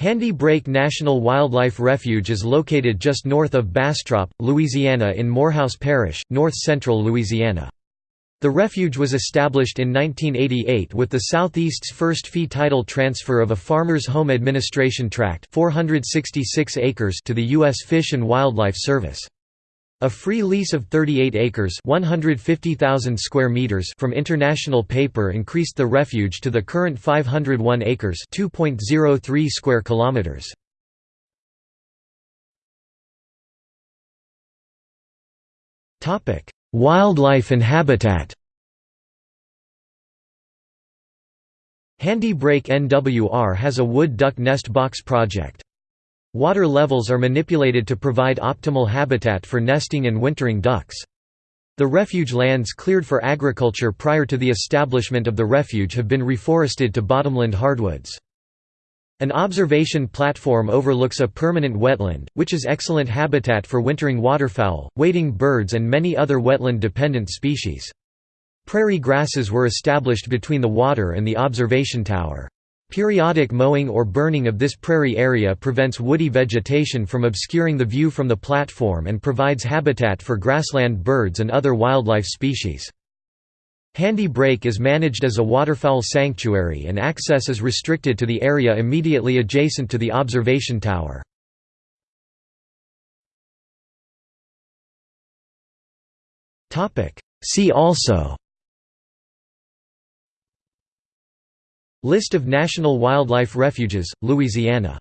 Handy Brake National Wildlife Refuge is located just north of Bastrop, Louisiana in Morehouse Parish, north-central Louisiana. The refuge was established in 1988 with the Southeast's first fee title transfer of a farmer's home administration tract 466 acres to the U.S. Fish and Wildlife Service. A free lease of 38 acres 150,000 square meters from International Paper increased the refuge to the current 501 acres 2.03 square kilometers. Wildlife and habitat Handy Brake NWR has a wood duck nest box project. Water levels are manipulated to provide optimal habitat for nesting and wintering ducks. The refuge lands cleared for agriculture prior to the establishment of the refuge have been reforested to bottomland hardwoods. An observation platform overlooks a permanent wetland, which is excellent habitat for wintering waterfowl, wading birds and many other wetland-dependent species. Prairie grasses were established between the water and the observation tower. Periodic mowing or burning of this prairie area prevents woody vegetation from obscuring the view from the platform and provides habitat for grassland birds and other wildlife species. Handy Brake is managed as a waterfowl sanctuary and access is restricted to the area immediately adjacent to the observation tower. See also List of national wildlife refuges, Louisiana